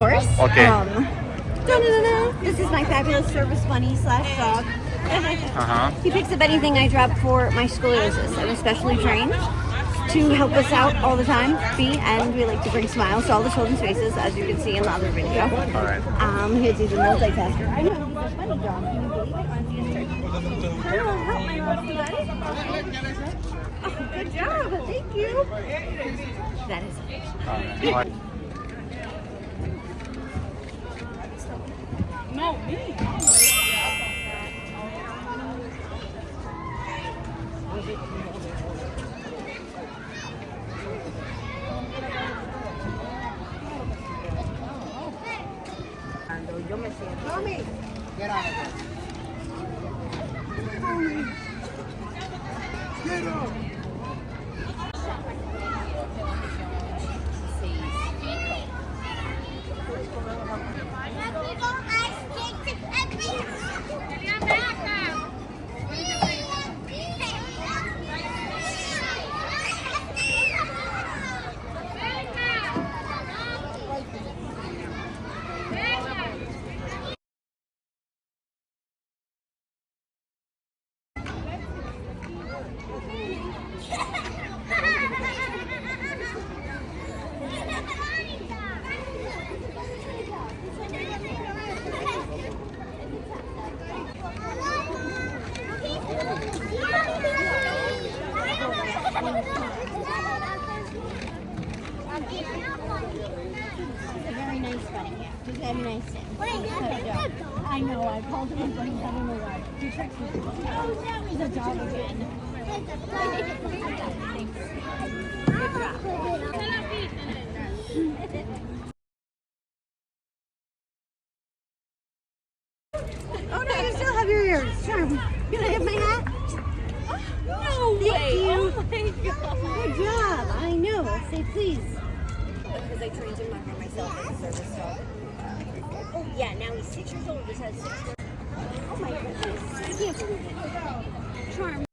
course. Okay. Um, da-da-da-da. This is my fabulous service bunny slash dog. Uh-huh. He picks up anything I drop for my scoliosis. I'm especially trained to help us out all the time, be, and we like to bring smiles to all the children's faces, as you can see in the other video. All right. Um, he's a multitasker. I know, he's a funny dog. Can you believe it? On his turn. Hello, help my lovely buddy. Oh, good job. Thank you. That is All right. He's a very nice bunny. Yeah, he's a very nice sim. I know, I called him a bunny, I don't. He tricked me. Oh, now he's a dog again. Oh no, you still have your ears. Charm. Can I have my hat? No Thank way! you. Oh my god! Good job. I know. Say please. Because I trained him by myself as a service dog. Oh yeah, now he's six years old. Just has six. Oh my goodness. I can't believe it. Charm.